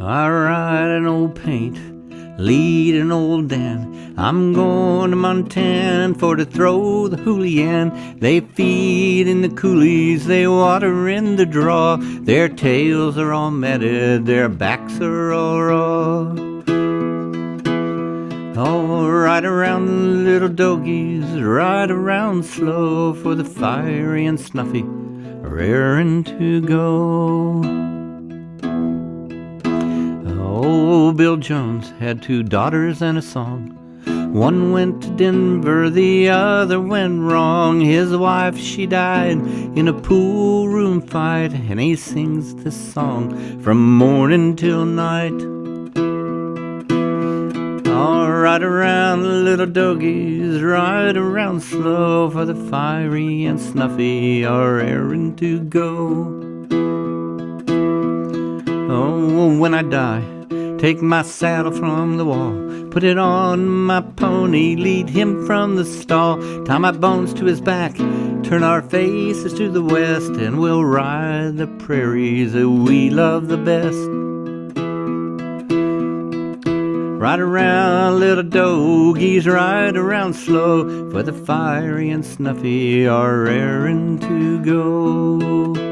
I ride an old paint, lead an old Dan. I'm going to Montana for to throw the hoolihan. They feed in the coulees, they water in the draw. Their tails are all matted, their backs are all raw. Oh, ride around the little dogies, ride around slow for the fiery and snuffy, raring to go. Bill Jones had two daughters and a song. One went to Denver, the other went wrong. His wife, she died in a pool room fight, and he sings this song from morning till night. All right around, the little dogies, ride around slow, for the fiery and snuffy are raring to go. Oh, when I die, take my saddle from the wall, put it on my pony, lead him from the stall, tie my bones to his back, turn our faces to the west, and we'll ride the prairies that we love the best. Ride around, little dogies, ride around slow, for the fiery and snuffy are raring to go.